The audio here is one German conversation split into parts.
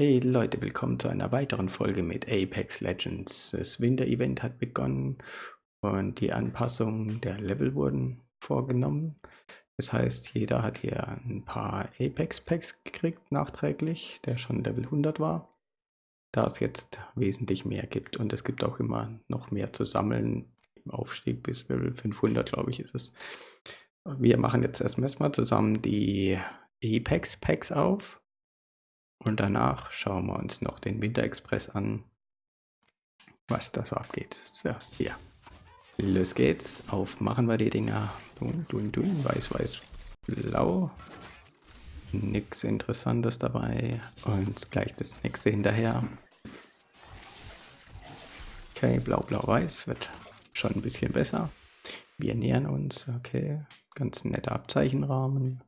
Hey Leute, willkommen zu einer weiteren Folge mit Apex Legends. Das Winter-Event hat begonnen und die Anpassungen der Level wurden vorgenommen. Das heißt, jeder hat hier ein paar Apex-Packs gekriegt, nachträglich, der schon Level 100 war. Da es jetzt wesentlich mehr gibt und es gibt auch immer noch mehr zu sammeln im Aufstieg bis Level 500, glaube ich, ist es. Wir machen jetzt erstmal zusammen die Apex-Packs auf und danach schauen wir uns noch den Winterexpress an, was da so abgeht. So, ja. Los geht's. Aufmachen wir die Dinger. Dun, dun, dun. Weiß, weiß, blau. Nix Interessantes dabei. Und gleich das nächste hinterher. Okay, blau, blau, weiß. Wird schon ein bisschen besser. Wir nähern uns. Okay. Ganz netter Abzeichenrahmen.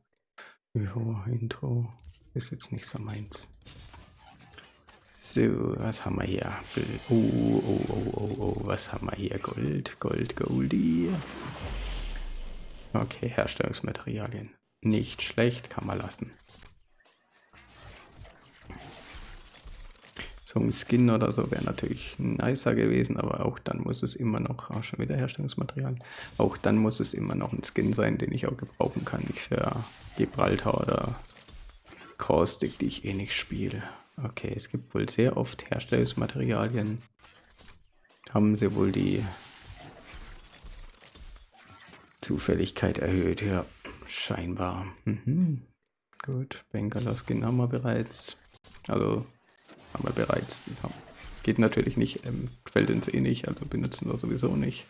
Jo, Intro. Ist jetzt nicht so meins. So, was haben wir hier? Oh, oh, oh, oh, oh, was haben wir hier? Gold, Gold, Goldie. Okay, Herstellungsmaterialien. Nicht schlecht, kann man lassen. So ein Skin oder so wäre natürlich nicer gewesen, aber auch dann muss es immer noch, auch schon wieder Herstellungsmaterial, auch dann muss es immer noch ein Skin sein, den ich auch gebrauchen kann, nicht für Gibraltar oder Caustic, die ich eh nicht spiele. Okay, es gibt wohl sehr oft Herstellungsmaterialien. Haben sie wohl die Zufälligkeit erhöht, ja, scheinbar. Mhm. Gut, Bangalore Skin haben wir bereits. Also, haben wir bereits. geht natürlich nicht, ähm, quält uns eh nicht, also benutzen wir sowieso nicht.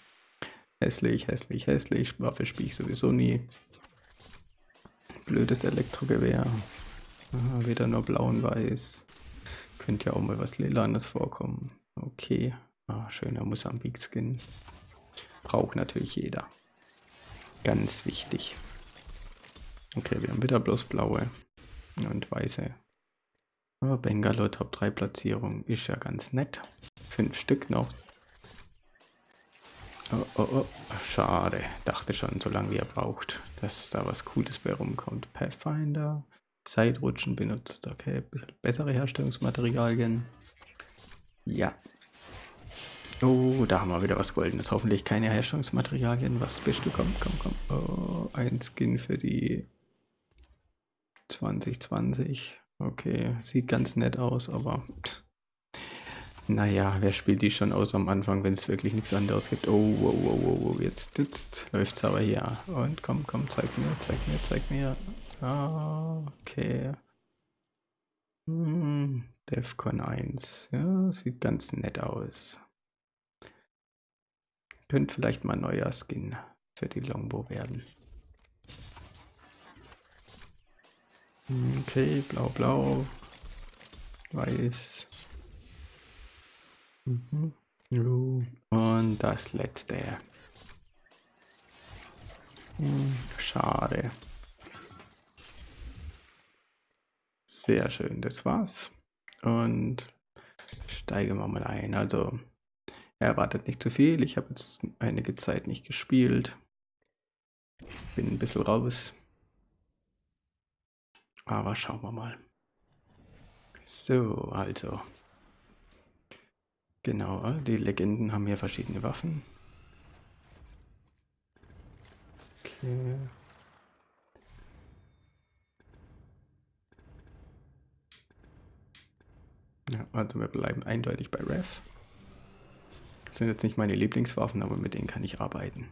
Hässlich, hässlich, hässlich. Waffe spiele ich sowieso nie. Blödes Elektrogewehr. Aha, wieder nur blau und weiß. Könnte ja auch mal was Lilanes vorkommen. Okay. Ah, schöner Mosambik-Skin. Braucht natürlich jeder. Ganz wichtig. Okay, wir haben wieder bloß blaue und weiße. Aber Bangalore Top 3 Platzierung ist ja ganz nett. Fünf Stück noch. Oh, oh, oh. Schade. Dachte schon, so lange wie er braucht, dass da was Cooles bei rumkommt. Pathfinder. Zeitrutschen benutzt. Okay, bessere Herstellungsmaterialien. Ja. Oh, da haben wir wieder was Goldenes. Hoffentlich keine Herstellungsmaterialien. Was bist du? Komm, komm, komm. Oh, ein Skin für die 2020. Okay, sieht ganz nett aus, aber naja, wer spielt die schon aus am Anfang, wenn es wirklich nichts anderes gibt? Oh, wow, wow, wow, jetzt, jetzt es aber hier. Und komm, komm, zeig mir, zeig mir, zeig mir. Ah, okay. Hm, Defcon 1. Ja, sieht ganz nett aus. Könnte vielleicht mal neuer Skin für die Longbow werden. Okay, blau, blau, weiß. Mhm. Und das letzte. Hm, schade. Sehr schön, das war's. Und steigen wir mal ein. Also, er erwartet nicht zu viel. Ich habe jetzt einige Zeit nicht gespielt. Bin ein bisschen raus. Aber schauen wir mal. So, also. Genau, die Legenden haben hier verschiedene Waffen. Okay. Ja, also wir bleiben eindeutig bei Rev. Das sind jetzt nicht meine Lieblingswaffen, aber mit denen kann ich arbeiten.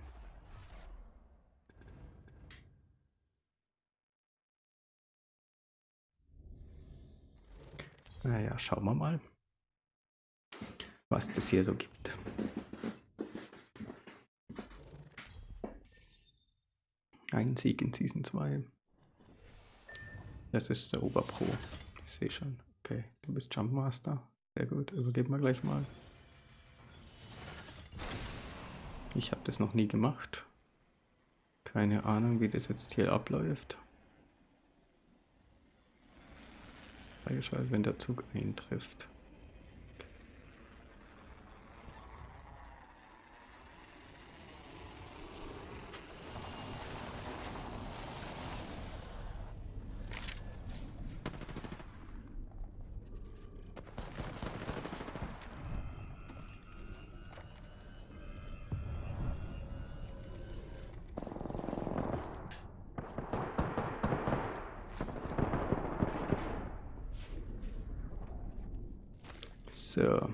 Naja, schauen wir mal, was das hier so gibt. Ein Sieg in Season 2. Das ist der Oberpro. Ich sehe schon. Okay, du bist Jumpmaster. Sehr gut, übergeben wir gleich mal. Ich habe das noch nie gemacht. Keine Ahnung, wie das jetzt hier abläuft. Freigeschaltet, wenn der Zug eintrifft. So.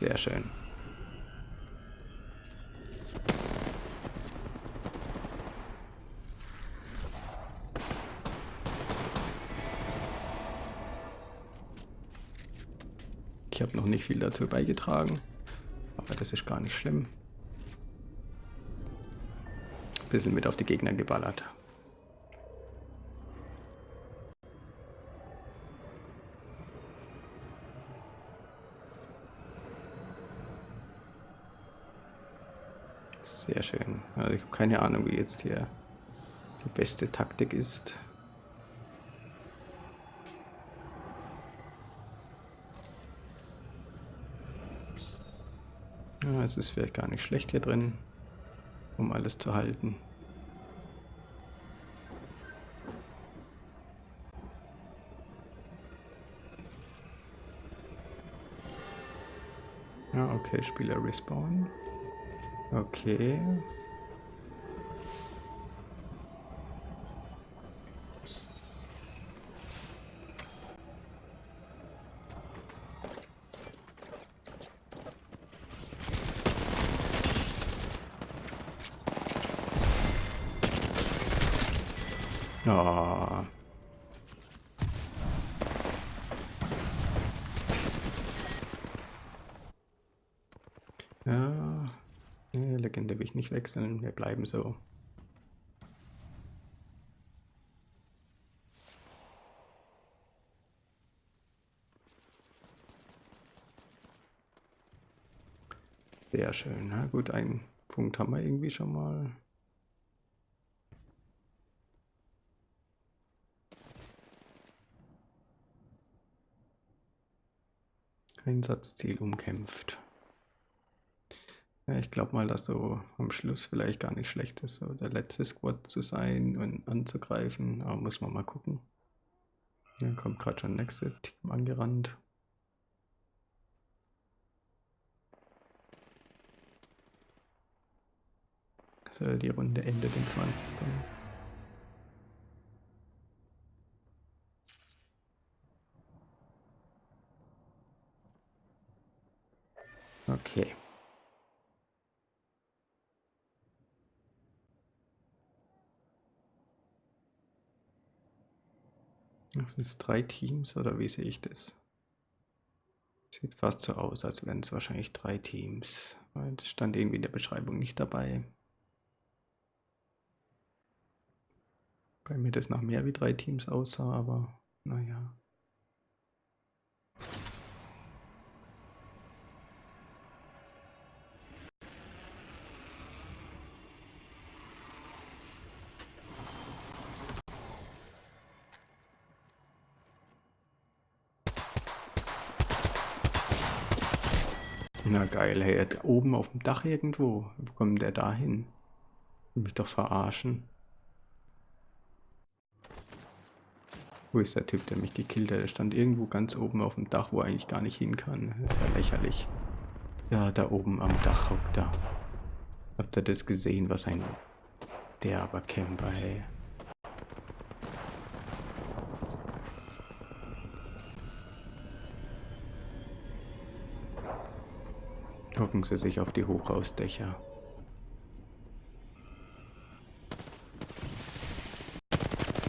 Sehr schön. Ich habe noch nicht viel dazu beigetragen, aber das ist gar nicht schlimm. Bisschen mit auf die Gegner geballert. Sehr schön. Also ich habe keine Ahnung, wie jetzt hier die beste Taktik ist. Ja, es ist vielleicht gar nicht schlecht hier drin, um alles zu halten. Ja, okay, Spieler respawn. Okay. Oh. Ja, nee, Legende will ich nicht wechseln. Wir bleiben so. Sehr schön. Na gut, einen Punkt haben wir irgendwie schon mal. Einsatzziel umkämpft. Ja, ich glaube mal, dass so am Schluss vielleicht gar nicht schlecht ist, so der letzte Squad zu sein und anzugreifen. Aber muss man mal gucken. Dann kommt gerade schon das nächste Team angerannt. Soll die Runde endet in 20 Sekunden. Okay. Sind drei Teams oder wie sehe ich das? Sieht fast so aus, als wären es wahrscheinlich drei Teams. Das stand irgendwie in der Beschreibung nicht dabei. Bei mir das nach mehr wie drei Teams aussah, aber naja. Na geil, hey, oben auf dem Dach irgendwo. Wo kommt der da hin? Mich doch verarschen. Wo ist der Typ, der mich gekillt hat? Der stand irgendwo ganz oben auf dem Dach, wo er eigentlich gar nicht hin kann. Das ist ja lächerlich. Ja, da oben am Dach hockt er. Habt ihr das gesehen, was ein derber Camper, hey? Hocken sie sich auf die Hochhausdächer.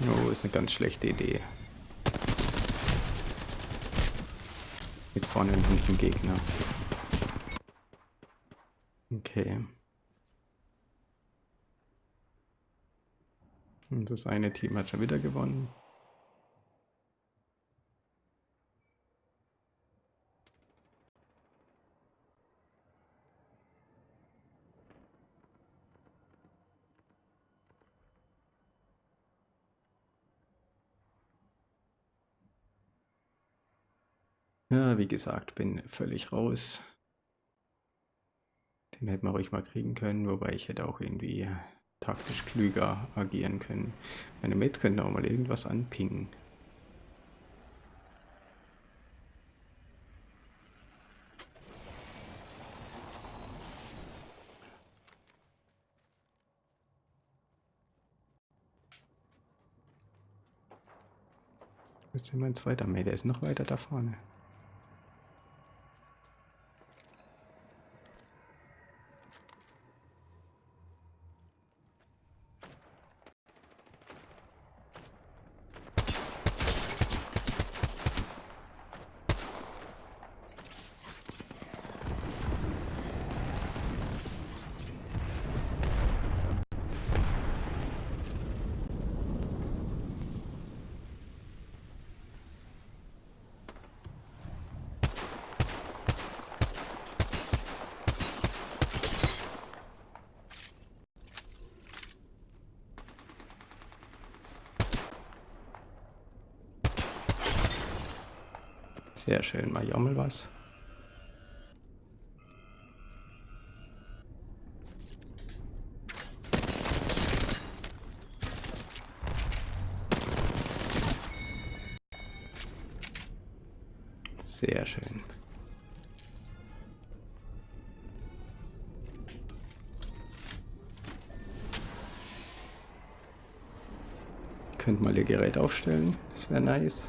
Oh, ist eine ganz schlechte Idee. Mit vorne und hinten Gegner. Okay. Und das eine Team hat schon wieder gewonnen. Ja, wie gesagt, bin völlig raus. Den hätten wir ruhig mal kriegen können, wobei ich hätte auch irgendwie taktisch klüger agieren können. Meine Mates könnten auch mal irgendwas anpingen. Wo ist denn mein zweiter Mate? Der ist noch weiter da vorne. Sehr schön, mal jammel was. Sehr schön. Könnt mal ihr Gerät aufstellen, das wäre nice.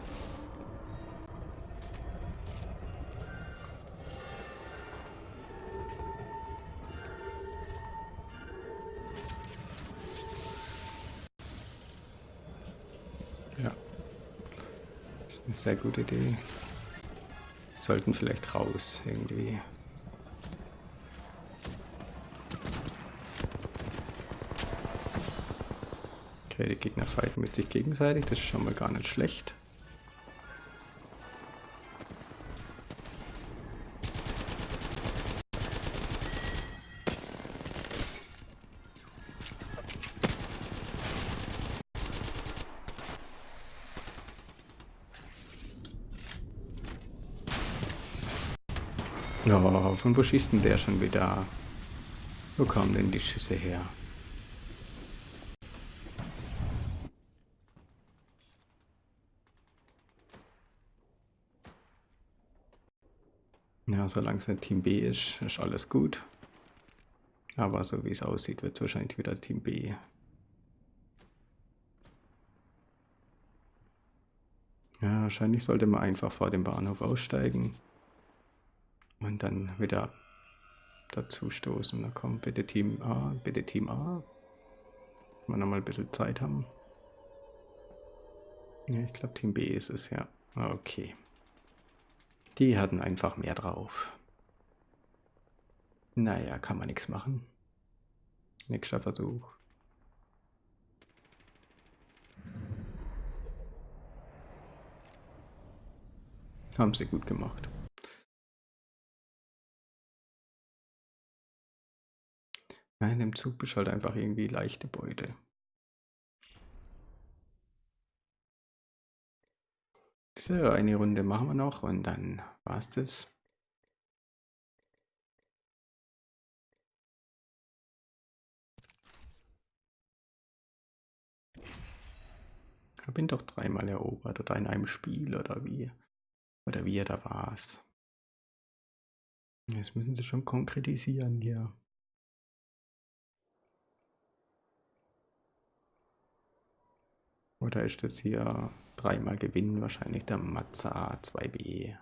Sehr gute Idee. Sollten vielleicht raus irgendwie. Okay, die Gegner fighten mit sich gegenseitig, das ist schon mal gar nicht schlecht. Ja, von wo schießt denn der schon wieder? Wo kamen denn die Schüsse her? Ja, solange es nicht Team B ist, ist alles gut. Aber so wie es aussieht, wird es wahrscheinlich wieder Team B. Ja, wahrscheinlich sollte man einfach vor dem Bahnhof aussteigen und dann wieder dazu stoßen. Da kommt bitte Team A, bitte Team A. Mal nochmal ein bisschen Zeit haben. Ja, ich glaube Team B ist es, ja. Okay. Die hatten einfach mehr drauf. Naja, kann man nichts machen. Nächster Versuch. Haben sie gut gemacht. Nein, im Zug bist halt einfach irgendwie leichte Beute. So, eine Runde machen wir noch und dann war's das. Ich ihn doch dreimal erobert oder in einem Spiel oder wie. Oder wie er da war's. Jetzt müssen sie schon konkretisieren hier. Oder ist das hier dreimal gewinnen? Wahrscheinlich der Mazza 2B.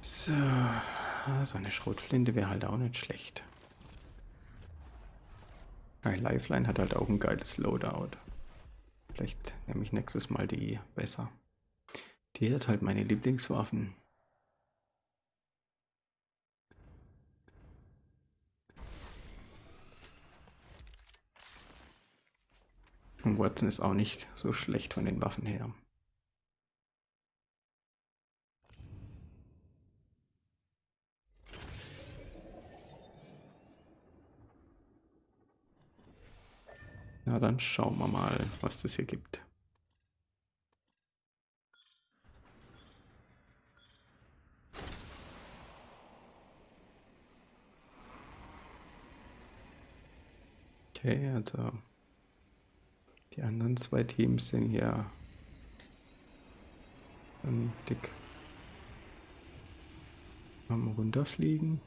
So, so eine Schrotflinte wäre halt auch nicht schlecht. Ein Lifeline hat halt auch ein geiles Loadout. Vielleicht nehme ich nächstes Mal die besser. Die hat halt meine Lieblingswaffen. Watson ist auch nicht so schlecht von den Waffen her. Na dann schauen wir mal, was das hier gibt. Okay, also die anderen zwei Teams sind hier ähm, dick am runterfliegen.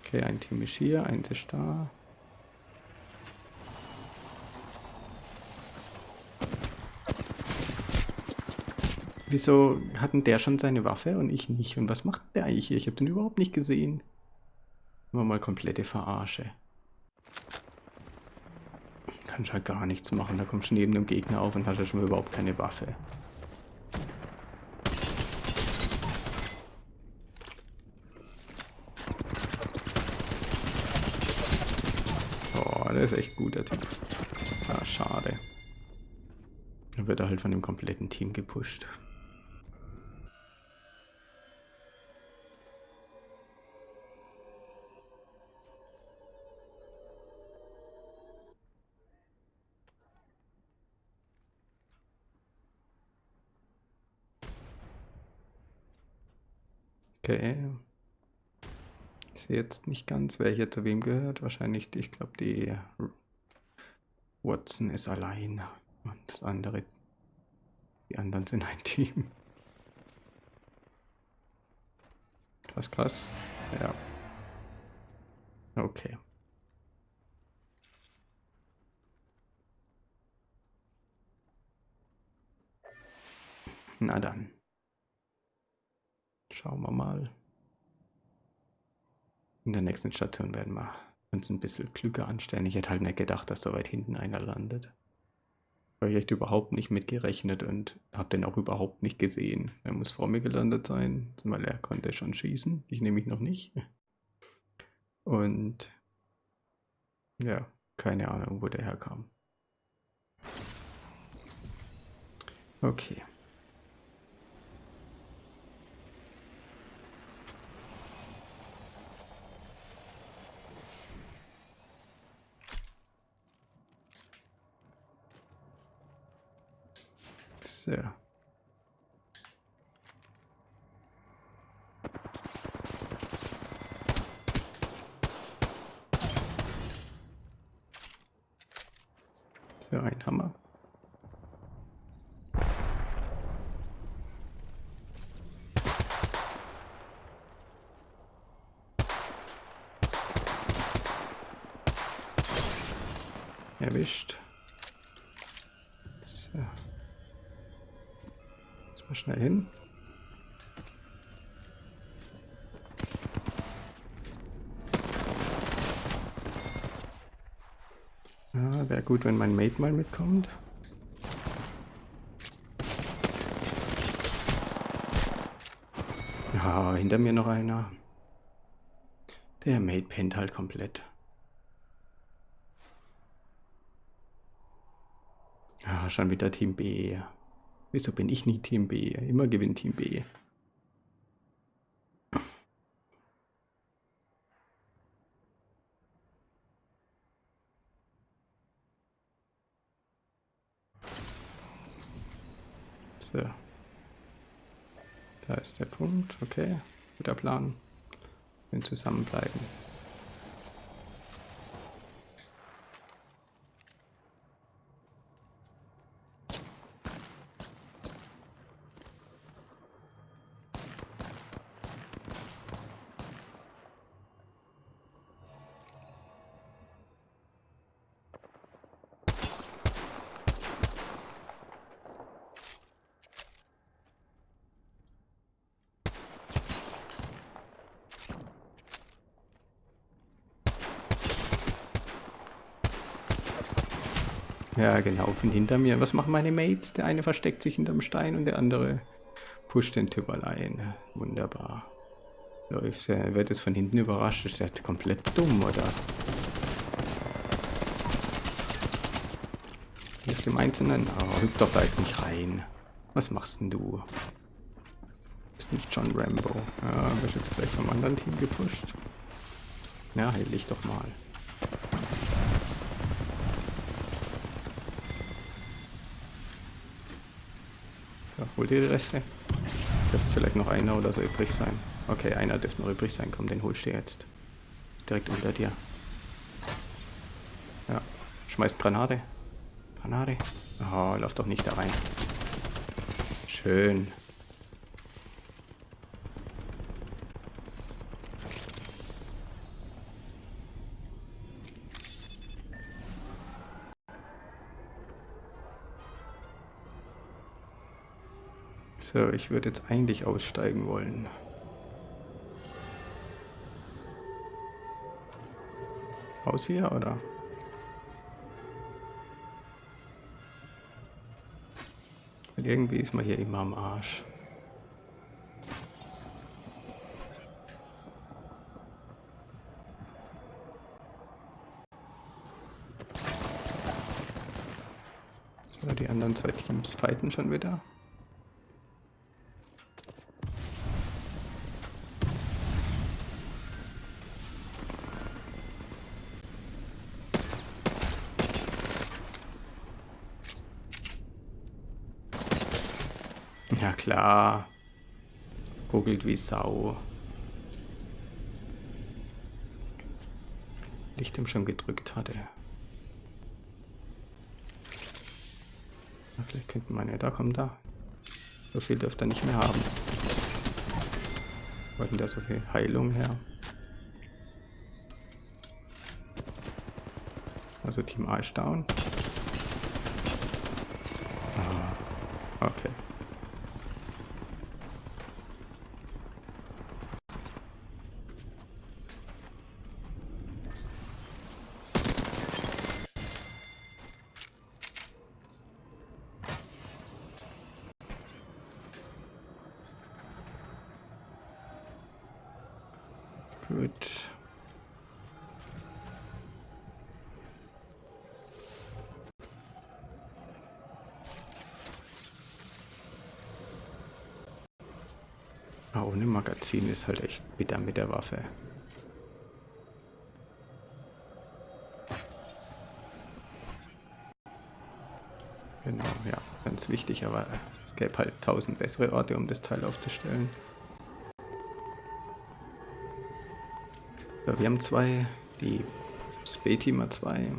Okay, ein Team ist hier, eins ist da. Wieso hatten der schon seine Waffe und ich nicht? Und was macht der eigentlich hier? Ich habe den überhaupt nicht gesehen. Nur mal komplette Verarsche. Kannst halt gar nichts machen. Da kommst du neben dem Gegner auf und hast ja schon überhaupt keine Waffe. Oh, der ist echt gut, der Typ. Ah, schade. Dann wird er halt von dem kompletten Team gepusht. Okay. Ich sehe jetzt nicht ganz, wer hier zu wem gehört. Wahrscheinlich, ich glaube, die Watson ist allein und das andere, die anderen sind ein Team. Was krass. Ja. Okay. Na dann. Schauen wir mal. In der nächsten Station werden wir uns ein bisschen klüger anstellen. Ich hätte halt nicht gedacht, dass so weit hinten einer landet. Habe ich echt überhaupt nicht mitgerechnet und habe den auch überhaupt nicht gesehen. Er muss vor mir gelandet sein, weil er konnte schon schießen. Ich nehme mich noch nicht. Und ja, keine Ahnung, wo der herkam. Okay. So, schnell hin. Ja, wäre gut, wenn mein Mate mal mitkommt. Ja, hinter mir noch einer. Der Mate pennt halt komplett. Ja, schon wieder Team B. Wieso bin ich nicht Team B? Immer gewinnt Team B. So. Da ist der Punkt. Okay. Guter Plan. Wir zusammenbleiben. Ja, genau, von hinter mir. Was machen meine Mates? Der eine versteckt sich hinterm Stein und der andere pusht den Typ allein. Wunderbar. Läuft. Er wird jetzt von hinten überrascht. Ist der komplett dumm, oder? Auf dem Einzelnen? Oh, hüpf doch da jetzt nicht rein. Was machst denn du? Bist nicht John Rambo. Ja, wirst jetzt gleich vom anderen Team gepusht. Ja, heil dich doch mal. So, hol dir die Reste. Dürfte vielleicht noch einer oder so übrig sein. Okay, einer dürfte noch übrig sein. Komm, den holst du jetzt. Direkt unter dir. Ja. Schmeißt Granate. Granate. Oh, lauf doch nicht da rein. Schön. So, ich würde jetzt eigentlich aussteigen wollen. Aus hier, oder? Weil irgendwie ist man hier immer am Arsch. So, die anderen zwei Teams fighten schon wieder. Klar. Ruckelt wie Sau. Licht ihm schon gedrückt hatte. Na, vielleicht könnten meine, da kommt da. So viel dürfte er nicht mehr haben. Wollten da so viel Heilung her? Also Team A ist down. Ah, okay. Gut. Ah, ohne Magazin ist halt echt bitter mit der Waffe. Genau, ja, ganz wichtig, aber es gäbe halt tausend bessere Orte, um das Teil aufzustellen. Ja, wir haben zwei, die Speteamer 2.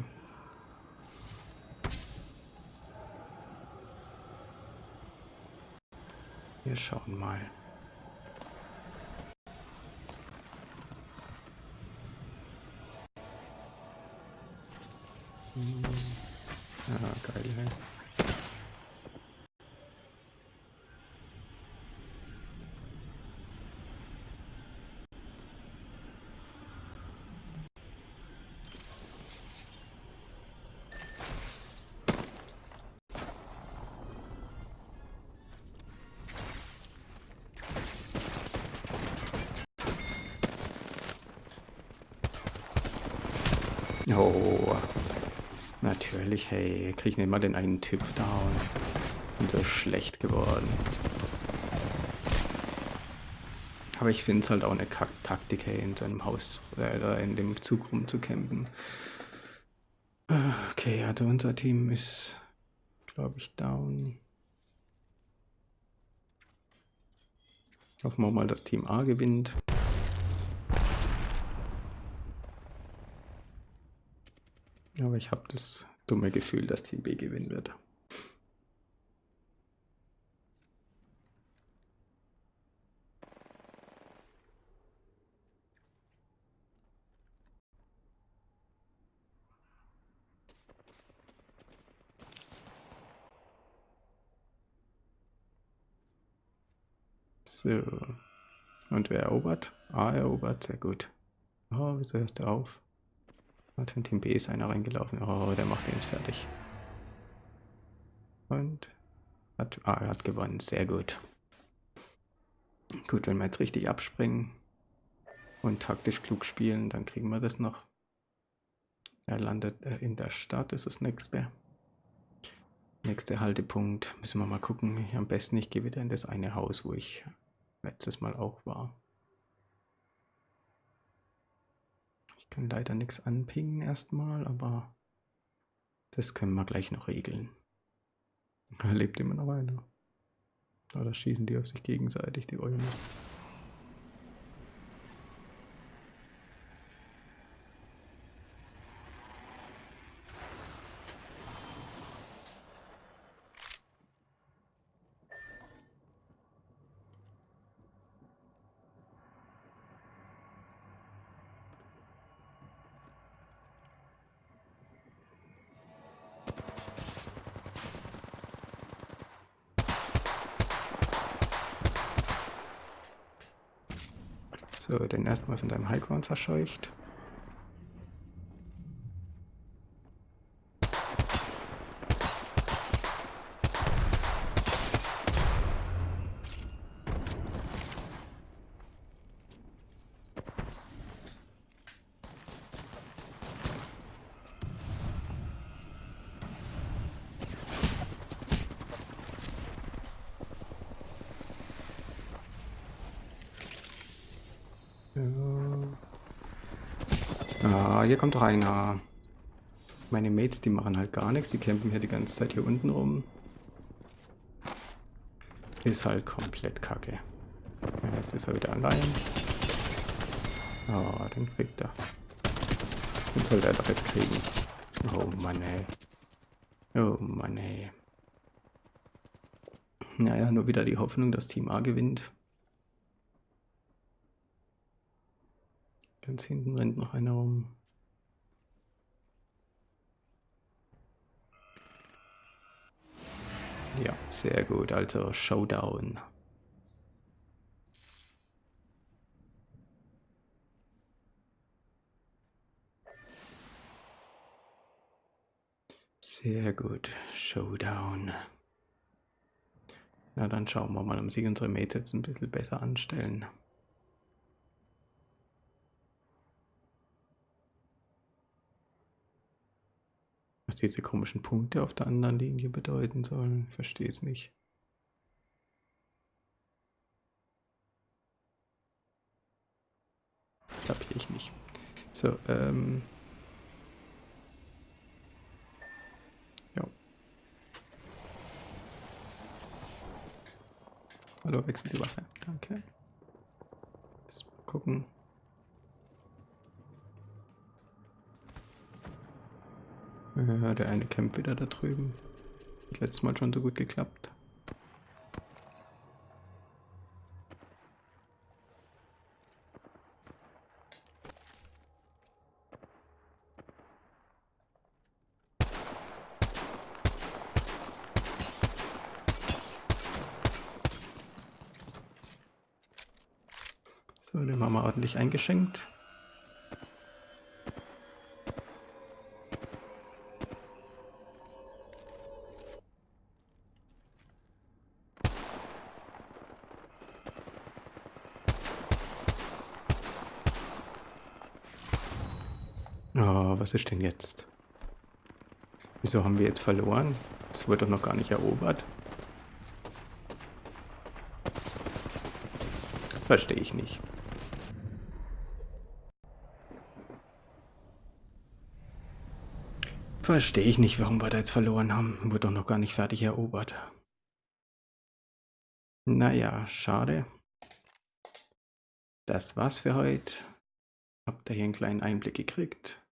Wir schauen mal. Hm. Ja, geil, ey. Oh, natürlich, hey, krieg ich nicht mal den einen Typ down. Bin so schlecht geworden. Aber ich finde es halt auch eine Kack-Taktik, hey, in so einem Haus oder in dem Zug rumzucampen. Okay, also unser Team ist, glaube ich, down. Hoffen wir mal, dass Team A gewinnt. Aber ich habe das dumme Gefühl, dass Team B gewinnen wird. So. Und wer erobert? A erobert, sehr gut. Oh, wieso hörst du auf? Hat in Team B ist einer reingelaufen. Oh, der macht den jetzt fertig. Und hat, ah, er hat gewonnen. Sehr gut. Gut, wenn wir jetzt richtig abspringen und taktisch klug spielen, dann kriegen wir das noch. Er landet äh, in der Stadt, ist das nächste. Nächster Haltepunkt. Müssen wir mal gucken. am besten, ich gehe wieder in das eine Haus, wo ich letztes Mal auch war. Kann leider nichts anpingen erstmal, aber das können wir gleich noch regeln. Er lebt immer noch weiter. Oder schießen die auf sich gegenseitig, die Eulen. So, den erstmal von deinem Highground verscheucht. Ah, hier kommt einer. Meine Mates, die machen halt gar nichts. Die campen hier die ganze Zeit hier unten rum. Ist halt komplett kacke. Ja, jetzt ist er wieder allein. Ah, den kriegt er. Den sollte er doch jetzt kriegen. Oh Mann, ey. Oh Mann, ey. Naja, nur wieder die Hoffnung, dass Team A gewinnt. Ganz hinten rennt noch einer rum. Ja, sehr gut. Also Showdown. Sehr gut. Showdown. Na, dann schauen wir mal, ob sich unsere Mates jetzt ein bisschen besser anstellen. Was diese komischen Punkte auf der anderen Linie bedeuten sollen, ich verstehe es nicht. Kapiere ich nicht. So, ähm... Ja. Hallo, wechsel die Waffe. Danke. Mal gucken. Ja, der eine Camp wieder da drüben. Hat letztes Mal schon so gut geklappt. So, den haben wir ordentlich eingeschenkt. Oh, was ist denn jetzt? Wieso haben wir jetzt verloren? Es wurde doch noch gar nicht erobert. Verstehe ich nicht. Verstehe ich nicht, warum wir da jetzt verloren haben. Wurde doch noch gar nicht fertig erobert. Naja, schade. Das war's für heute. Habt ihr hier einen kleinen Einblick gekriegt?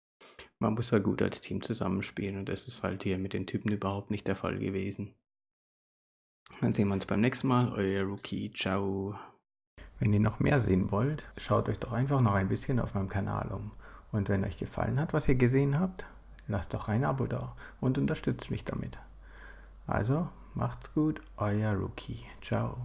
Man muss ja gut als Team zusammenspielen und das ist halt hier mit den Typen überhaupt nicht der Fall gewesen. Dann sehen wir uns beim nächsten Mal. Euer Rookie. Ciao. Wenn ihr noch mehr sehen wollt, schaut euch doch einfach noch ein bisschen auf meinem Kanal um. Und wenn euch gefallen hat, was ihr gesehen habt, lasst doch ein Abo da und unterstützt mich damit. Also, macht's gut, euer Rookie. Ciao.